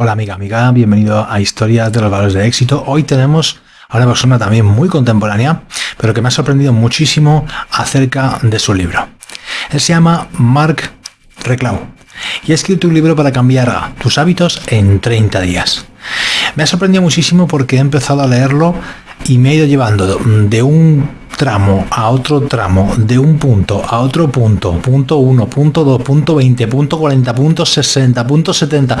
Hola amiga, amiga, bienvenido a Historias de los Valores de Éxito. Hoy tenemos a una persona también muy contemporánea, pero que me ha sorprendido muchísimo acerca de su libro. Él se llama Mark Reclau y ha escrito un libro para cambiar tus hábitos en 30 días. Me ha sorprendido muchísimo porque he empezado a leerlo y me he ido llevando de un tramo a otro tramo, de un punto a otro punto, punto 1, punto 2, punto 20, punto 40, punto 60, punto 70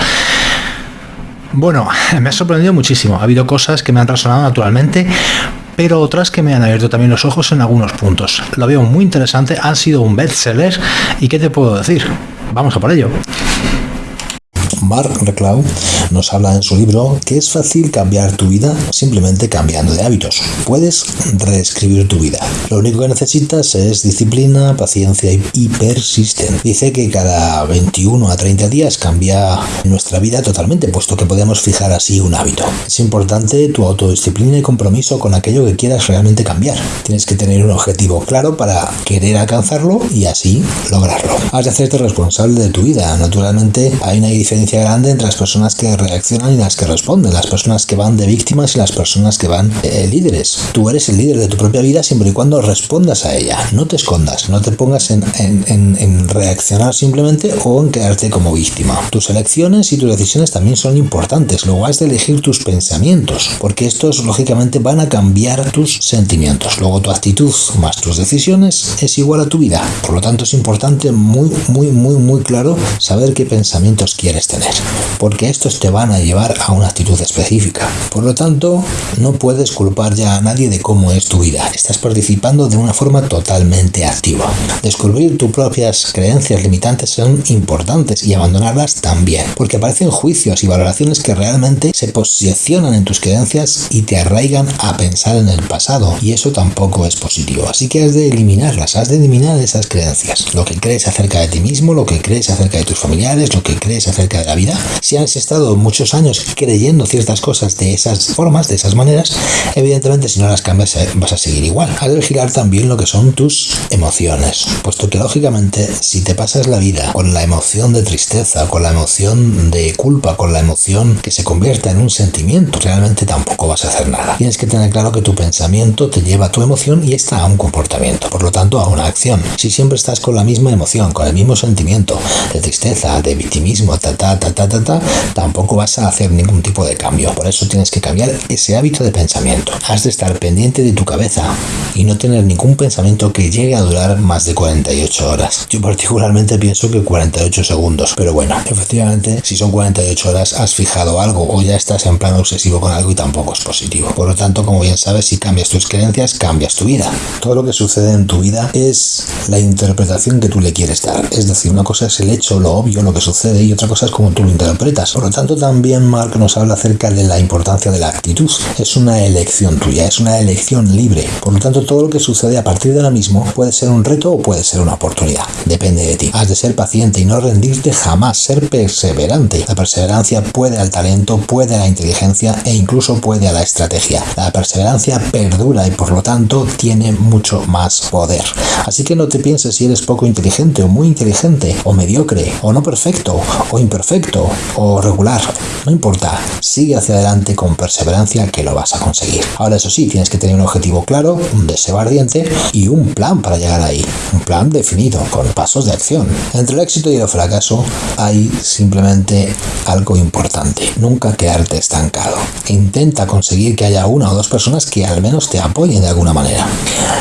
bueno, me ha sorprendido muchísimo. Ha habido cosas que me han resonado naturalmente, pero otras que me han abierto también los ojos en algunos puntos. Lo veo muy interesante, han sido un bestseller y ¿qué te puedo decir? Vamos a por ello. Mark Reclau nos habla en su libro que es fácil cambiar tu vida simplemente cambiando de hábitos. Puedes reescribir tu vida. Lo único que necesitas es disciplina, paciencia y persistencia. Dice que cada 21 a 30 días cambia nuestra vida totalmente, puesto que podemos fijar así un hábito. Es importante tu autodisciplina y compromiso con aquello que quieras realmente cambiar. Tienes que tener un objetivo claro para querer alcanzarlo y así lograrlo. Has de hacerte responsable de tu vida. Naturalmente hay una diferencia grande entre las personas que reaccionan y las que responden, las personas que van de víctimas y las personas que van eh, líderes. Tú eres el líder de tu propia vida siempre y cuando respondas a ella. No te escondas, no te pongas en, en reaccionar simplemente o en quedarte como víctima. Tus elecciones y tus decisiones también son importantes. Luego has de elegir tus pensamientos, porque estos lógicamente van a cambiar tus sentimientos. Luego tu actitud más tus decisiones es igual a tu vida. Por lo tanto es importante muy, muy, muy, muy claro saber qué pensamientos quieres tener porque estos te van a llevar a una actitud específica. Por lo tanto, no puedes culpar ya a nadie de cómo es tu vida. Estás participando de una forma totalmente activa. Descubrir tus propias creencias limitantes son importantes y abandonarlas también, porque aparecen juicios y valoraciones que realmente se posicionan en tus creencias y te arraigan a pensar en el pasado, y eso tampoco es positivo. Así que has de eliminarlas, has de eliminar esas creencias. Lo que crees acerca de ti mismo, lo que crees acerca de tus familiares, lo que crees acerca de la vida, si has estado muchos años creyendo ciertas cosas de esas formas, de esas maneras, evidentemente si no las cambias eh, vas a seguir igual. Has de vigilar también lo que son tus emociones, puesto que lógicamente si te pasas la vida con la emoción de tristeza, con la emoción de culpa, con la emoción que se convierta en un sentimiento, realmente tampoco vas a hacer nada. Tienes que tener claro que tu pensamiento te lleva a tu emoción y está a un comportamiento, por lo tanto a una acción. Si siempre estás con la misma emoción, con el mismo sentimiento de tristeza, de victimismo, ta, ta, ta, tampoco vas a hacer ningún tipo de cambio. Por eso tienes que cambiar ese hábito de pensamiento. Has de estar pendiente de tu cabeza y no tener ningún pensamiento que llegue a durar más de 48 horas. Yo particularmente pienso que 48 segundos, pero bueno, efectivamente, si son 48 horas has fijado algo o ya estás en plan obsesivo con algo y tampoco es positivo. Por lo tanto, como bien sabes, si cambias tus creencias, cambias tu vida. Todo lo que sucede en tu vida es la interpretación que tú le quieres dar. Es decir, una cosa es el hecho, lo obvio, lo que sucede y otra cosa es como tú lo interpretas. Por lo tanto, también Mark nos habla acerca de la importancia de la actitud. Es una elección tuya, es una elección libre. Por lo tanto, todo lo que sucede a partir de ahora mismo puede ser un reto o puede ser una oportunidad. Depende de ti. Has de ser paciente y no rendirte jamás, ser perseverante. La perseverancia puede al talento, puede a la inteligencia e incluso puede a la estrategia. La perseverancia perdura y por lo tanto tiene mucho más poder. Así que no te pienses si eres poco inteligente o muy inteligente o mediocre o no perfecto o imperfecto o regular, no importa, sigue hacia adelante con perseverancia que lo vas a conseguir. Ahora eso sí, tienes que tener un objetivo claro, un deseo ardiente y un plan para llegar ahí, un plan definido, con pasos de acción. Entre el éxito y el fracaso hay simplemente algo importante, nunca quedarte estancado. Intenta conseguir que haya una o dos personas que al menos te apoyen de alguna manera.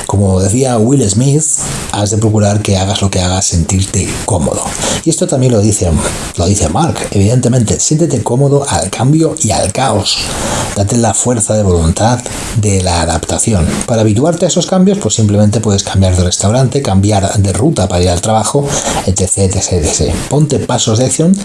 Como decía Will Smith, has de procurar que hagas lo que hagas sentirte cómodo. Y esto también lo dice, lo dice Mark, Evidentemente, siéntete cómodo al cambio y al caos. Date la fuerza de voluntad de la adaptación. Para habituarte a esos cambios, pues simplemente puedes cambiar de restaurante, cambiar de ruta para ir al trabajo, etc, etc. Ponte pasos de acción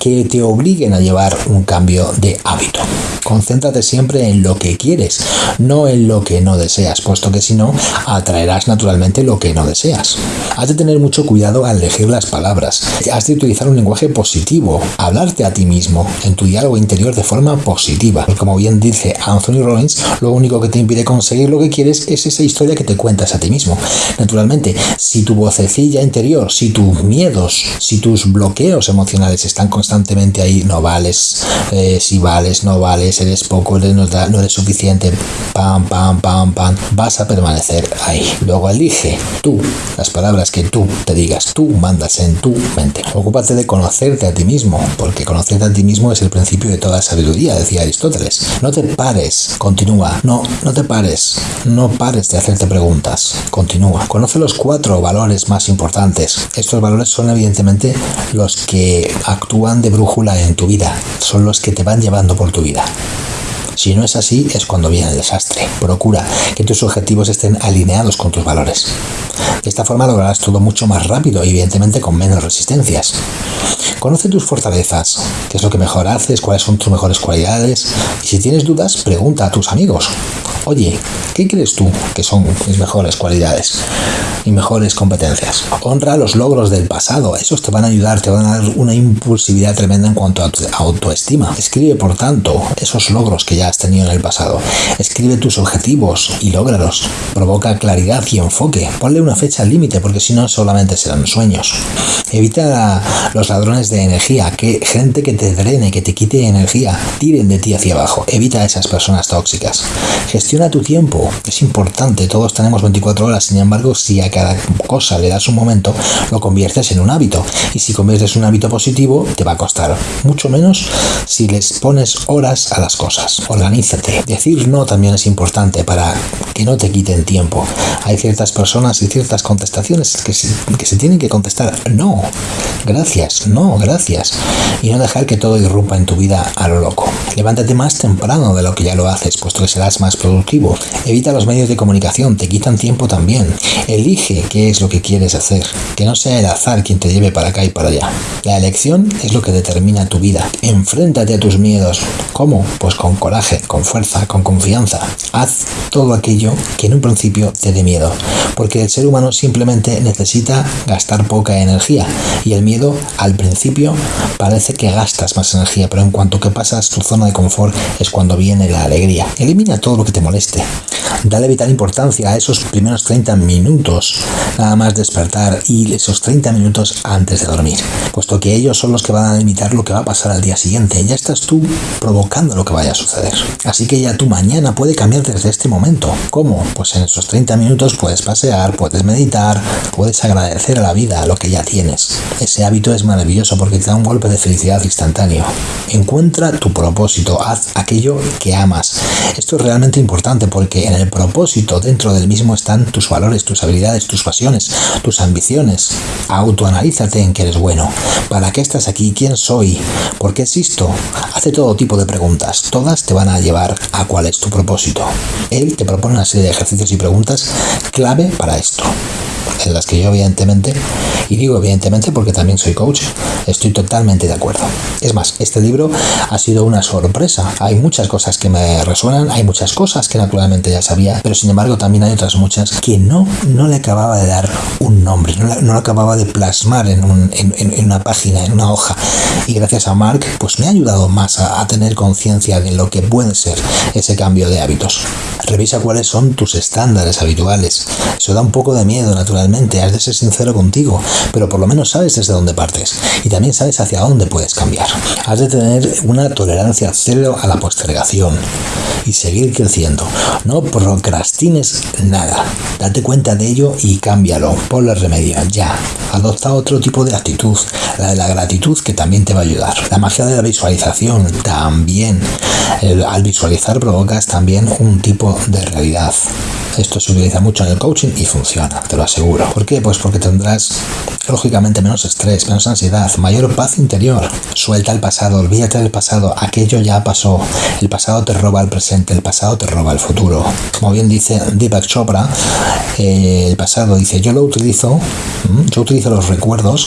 que te obliguen a llevar un cambio de hábito. Concéntrate siempre en lo que quieres, no en lo que no deseas, puesto que si no, atraerás naturalmente lo que no deseas. Has de tener mucho cuidado al elegir las palabras. Has de utilizar un lenguaje positivo, hablarte a ti mismo en tu diálogo interior de forma positiva. Porque como bien dice Anthony Rollins, lo único que te impide conseguir lo que quieres es esa historia que te cuentas a ti mismo. Naturalmente, si tu vocecilla interior, si tus miedos, si tus bloqueos emocionales están constantemente ahí, no vales, eh, si vales, no vales, eres poco, no, no eres suficiente, pam, pam, pam, pam, vas a permanecer ahí. Luego elige tú las palabras que tú te digas, tú mandas en tu mente. Ocúpate de conocerte a ti mismo, porque conocerte a ti mismo es el principio de toda sabiduría, decía Aristóteles. No te pares, continúa, no, no te pares, no pares de hacerte preguntas, continúa. Conoce los cuatro valores más importantes. Estos valores son evidentemente los que actúan de brújula en tu vida, son los que te van llevando por tu vida. Si no es así, es cuando viene el desastre. Procura que tus objetivos estén alineados con tus valores. De esta forma lograrás todo mucho más rápido y evidentemente con menos resistencias. Conoce tus fortalezas, qué es lo que mejor haces, cuáles son tus mejores cualidades. Y si tienes dudas, pregunta a tus amigos. Oye, ¿qué crees tú que son mis mejores cualidades y mejores competencias? Honra los logros del pasado, esos te van a ayudar, te van a dar una impulsividad tremenda en cuanto a autoestima. Escribe, por tanto, esos logros que ya has tenido en el pasado. Escribe tus objetivos y lógralos. Provoca claridad y enfoque. Ponle una fecha límite porque si no solamente serán sueños. Evita los ladrones de energía, que gente que te drene, que te quite energía, tiren de ti hacia abajo. Evita a esas personas tóxicas. Gestiona tu tiempo. Es importante. Todos tenemos 24 horas. Sin embargo, si a cada cosa le das un momento, lo conviertes en un hábito. Y si conviertes un hábito positivo, te va a costar mucho menos si les pones horas a las cosas organízate. Decir no también es importante para que no te quiten tiempo. Hay ciertas personas y ciertas contestaciones que se, que se tienen que contestar no, gracias, no, gracias. Y no dejar que todo irrumpa en tu vida a lo loco. Levántate más temprano de lo que ya lo haces, puesto que serás más productivo. Evita los medios de comunicación, te quitan tiempo también. Elige qué es lo que quieres hacer. Que no sea el azar quien te lleve para acá y para allá. La elección es lo que determina tu vida. Enfréntate a tus miedos. ¿Cómo? Pues con coraje con fuerza, con confianza. Haz todo aquello que en un principio te dé miedo, porque el ser humano simplemente necesita gastar poca energía y el miedo al principio parece que gastas más energía, pero en cuanto que pasas tu zona de confort es cuando viene la alegría. Elimina todo lo que te moleste. Dale vital importancia a esos primeros 30 minutos, nada más despertar y esos 30 minutos antes de dormir, puesto que ellos son los que van a limitar lo que va a pasar al día siguiente. Ya estás tú provocando lo que vaya a suceder. Así que ya tu mañana puede cambiar desde este momento. ¿Cómo? Pues en esos 30 minutos puedes pasear, puedes meditar, puedes agradecer a la vida lo que ya tienes. Ese hábito es maravilloso porque te da un golpe de felicidad instantáneo. Encuentra tu propósito, haz aquello que amas. Esto es realmente importante porque en el propósito dentro del mismo están tus valores, tus habilidades, tus pasiones, tus ambiciones. Autoanalízate en qué eres bueno. ¿Para qué estás aquí? ¿Quién soy? ¿Por qué existo? Hace todo tipo de preguntas. Todas te van a llevar a cuál es tu propósito. Él te propone una serie de ejercicios y preguntas clave para esto en las que yo evidentemente, y digo evidentemente porque también soy coach, estoy totalmente de acuerdo. Es más, este libro ha sido una sorpresa. Hay muchas cosas que me resuenan, hay muchas cosas que naturalmente ya sabía, pero sin embargo también hay otras muchas que no, no le acababa de dar un nombre, no, no lo acababa de plasmar en, un, en, en, una página, en una hoja. Y gracias a Mark, pues me ha ayudado más a, a tener conciencia de lo que puede ser ese cambio de hábitos. Revisa cuáles son tus estándares habituales. Eso da un poco de miedo, naturalmente has de ser sincero contigo, pero por lo menos sabes desde dónde partes y también sabes hacia dónde puedes cambiar. Has de tener una tolerancia cero a la postergación y seguir creciendo. No procrastines nada. Date cuenta de ello y cámbialo. Ponle remedio ya. Adopta otro tipo de actitud, la de la gratitud que también te va a ayudar. La magia de la visualización también. al visualizar provocas también un tipo de realidad. Esto se utiliza mucho en el coaching y funciona, te lo aseguro. ¿Por qué? Pues porque tendrás lógicamente menos estrés, menos ansiedad, mayor paz interior. Suelta el pasado, olvídate del pasado, aquello ya pasó. El pasado te roba el presente, el pasado te roba el futuro. Como bien dice Deepak Chopra, eh, el pasado dice, yo lo utilizo, yo utilizo los recuerdos,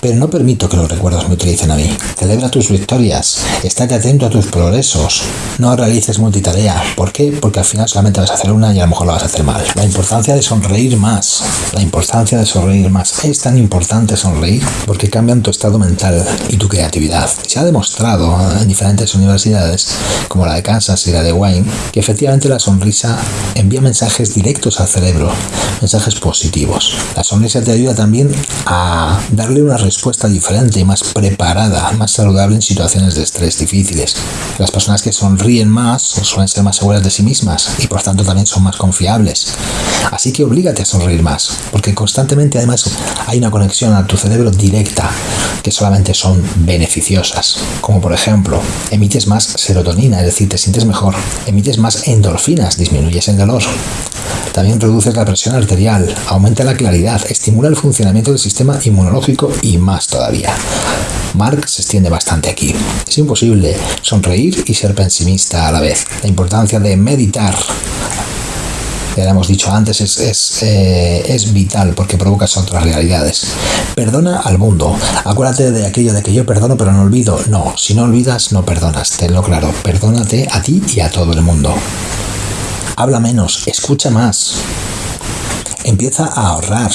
pero no permito que los recuerdos me utilicen a mí. Celebra tus victorias, estate atento a tus progresos, no realices multitarea. ¿Por qué? Porque al final solamente vas a hacer una y a lo mejor lo vas a hacer mal. La importancia de sonreír más. La importancia de sonreír más. Es tan importante sonreír porque cambian tu estado mental y tu creatividad. Se ha demostrado en diferentes universidades, como la de Kansas y la de Wayne, que efectivamente la sonrisa envía mensajes directos al cerebro, mensajes positivos. La sonrisa te ayuda también a darle una respuesta diferente y más preparada, más saludable en situaciones de estrés difíciles. Las personas que sonríen más suelen ser más seguras de sí mismas y por tanto también son más confiables. Así que oblígate a sonreír más, porque constantemente además hay una conexión a tu cerebro directa que solamente son beneficiosas. Como por ejemplo, emites más serotonina, es decir, te sientes mejor, emites más endorfinas, disminuyes el dolor. También reduces la presión arterial, aumenta la claridad, estimula el funcionamiento del sistema inmunológico y más todavía. Mark se extiende bastante aquí. Es imposible sonreír y ser pesimista a la vez. La importancia de meditar ya lo hemos dicho antes, es, es, eh, es, vital porque provocas otras realidades. Perdona al mundo. Acuérdate de aquello de que yo perdono pero no olvido. No, si no olvidas, no perdonas. Tenlo claro. Perdónate a ti y a todo el mundo. Habla menos, escucha más. Empieza a ahorrar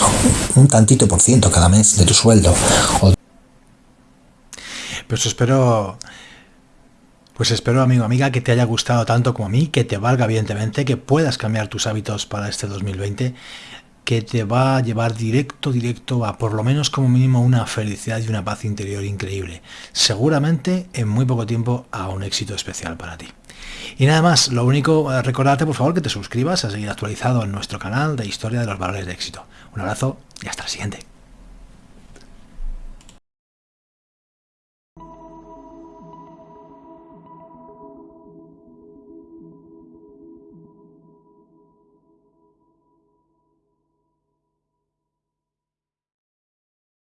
un tantito por ciento cada mes de tu sueldo. Pues espero pues espero, amigo, amiga, que te haya gustado tanto como a mí, que te valga, evidentemente, que puedas cambiar tus hábitos para este 2020, que te va a llevar directo, directo a por lo menos como mínimo una felicidad y una paz interior increíble. Seguramente en muy poco tiempo a un éxito especial para ti. Y nada más, lo único, eh, recordarte por favor que te suscribas a seguir actualizado en nuestro canal de Historia de los Valores de Éxito. Un abrazo y hasta la siguiente.